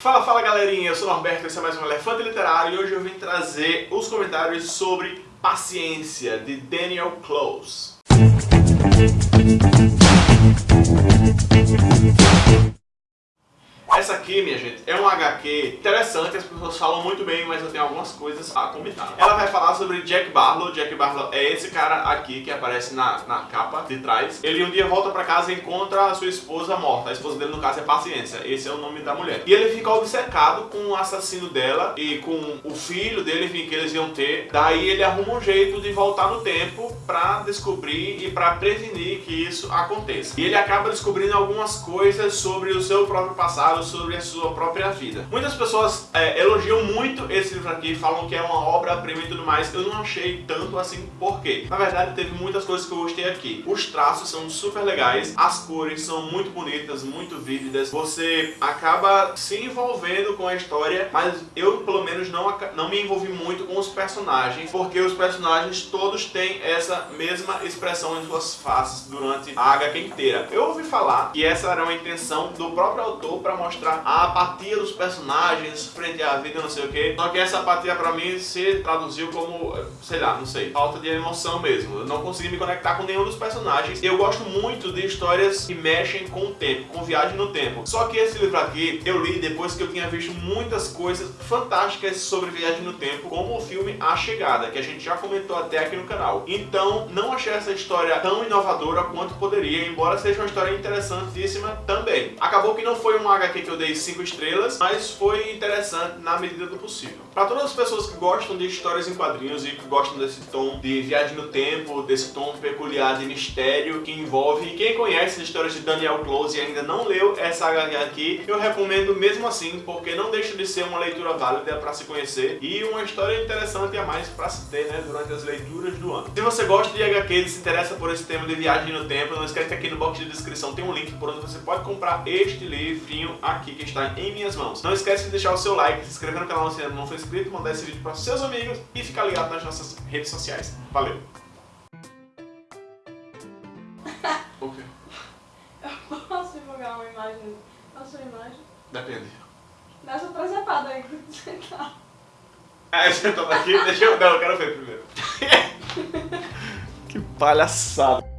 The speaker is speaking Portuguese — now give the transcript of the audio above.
Fala, fala galerinha, eu sou o Norberto, esse é mais um Elefante Literário e hoje eu vim trazer os comentários sobre Paciência, de Daniel Close. Aqui, minha gente, é um HQ interessante, as pessoas falam muito bem, mas eu tenho algumas coisas a comentar. Ela vai falar sobre Jack Barlow. Jack Barlow é esse cara aqui que aparece na, na capa de trás. Ele um dia volta pra casa e encontra a sua esposa morta. A esposa dele, no caso, é Paciência. Esse é o nome da mulher. E ele fica obcecado com o assassino dela e com o filho dele, enfim, que eles iam ter. Daí ele arruma um jeito de voltar no tempo pra descobrir e pra prevenir que isso aconteça. E ele acaba descobrindo algumas coisas sobre o seu próprio passado, sobre sua própria vida. Muitas pessoas é, elogiam muito esse livro aqui, falam que é uma obra-prima e tudo mais. Eu não achei tanto assim, por quê? Na verdade, teve muitas coisas que eu gostei aqui. Os traços são super legais, as cores são muito bonitas, muito vívidas. Você acaba se envolvendo com a história, mas eu, pelo menos, não, não me envolvi muito com os personagens, porque os personagens todos têm essa mesma expressão em suas faces durante a HQ inteira. Eu ouvi falar que essa era uma intenção do próprio autor para mostrar a apatia dos personagens frente à vida, não sei o que. Só que essa apatia pra mim se traduziu como, sei lá, não sei, falta de emoção mesmo. Eu não consegui me conectar com nenhum dos personagens. Eu gosto muito de histórias que mexem com o tempo, com viagem no tempo. Só que esse livro aqui eu li depois que eu tinha visto muitas coisas fantásticas sobre viagem no tempo, como o filme A Chegada, que a gente já comentou até aqui no canal. Então, não achei essa história tão inovadora quanto poderia, embora seja uma história interessantíssima também. Acabou que não foi um HQ que eu dei 5 estrelas, mas foi interessante na medida do possível. Para todas as pessoas que gostam de histórias em quadrinhos e que gostam desse tom de viagem no tempo, desse tom peculiar de mistério que envolve, quem conhece as histórias de Daniel Close e ainda não leu essa HQ aqui, eu recomendo mesmo assim, porque não deixa de ser uma leitura válida para se conhecer e uma história interessante a mais para se ter né, durante as leituras do ano. Se você gosta de HQ se interessa por esse tema de viagem no tempo, não esquece que aqui no box de descrição tem um link por onde você pode comprar este livrinho aqui que está em minhas mãos. Não esquece de deixar o seu like, se inscrever no canal se ainda não for inscrito, mandar esse vídeo para seus amigos e ficar ligado nas nossas redes sociais. Valeu! o quê? Eu posso divulgar uma imagem, a sua imagem? Depende. Dá sua presepada aí que você tá. Ah, você tá aqui? Deixa eu... Não, eu quero ver primeiro. que palhaçada.